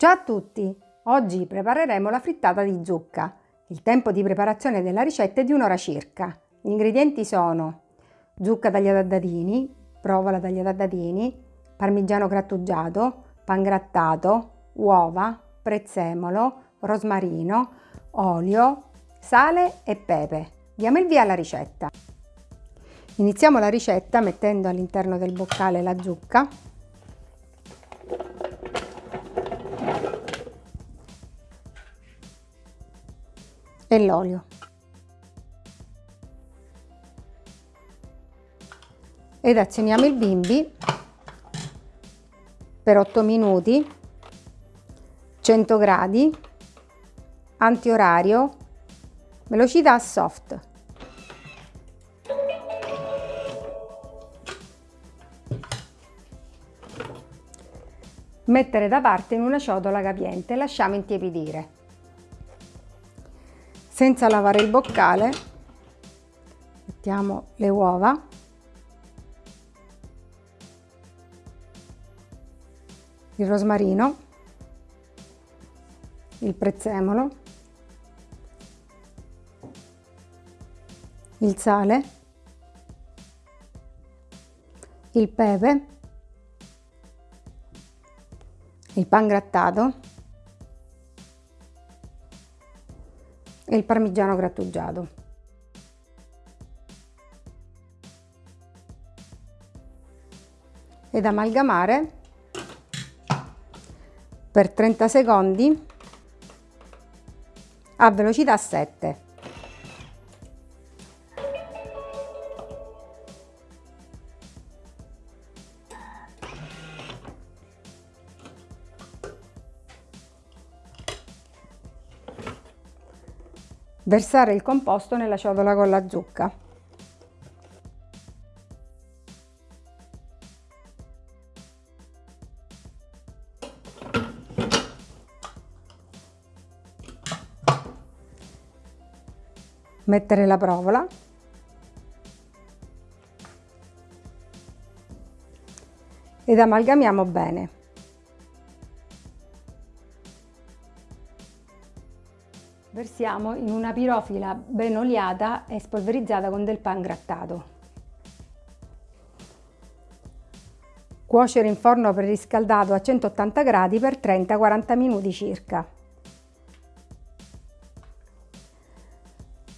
Ciao a tutti! Oggi prepareremo la frittata di zucca. Il tempo di preparazione della ricetta è di un'ora circa. Gli ingredienti sono zucca tagliata a dadini, provola tagliata a dadini, parmigiano grattugiato, pan grattato, uova, prezzemolo, rosmarino, olio, sale e pepe. Diamo il via alla ricetta. Iniziamo la ricetta mettendo all'interno del boccale la zucca e l'olio. Ed azioniamo il bimbi per 8 minuti, 100 gradi, antiorario, velocità soft. Mettere da parte in una ciotola capiente lasciamo intiepidire. Senza lavare il boccale mettiamo le uova. Il rosmarino. Il prezzemolo. Il sale. Il pepe. Il pan grattato e il parmigiano grattugiato. Ed amalgamare per 30 secondi a velocità 7. Versare il composto nella ciotola con la zucca. Mettere la provola. Ed amalgamiamo bene. Versiamo in una pirofila ben oliata e spolverizzata con del pan grattato. Cuocere in forno preriscaldato a 180 gradi per 30-40 minuti circa.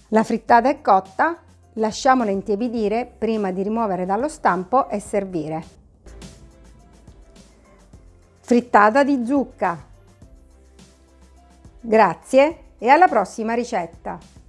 La frittata è cotta, lasciamola intiepidire prima di rimuovere dallo stampo e servire. Frittata di zucca. Grazie e alla prossima ricetta!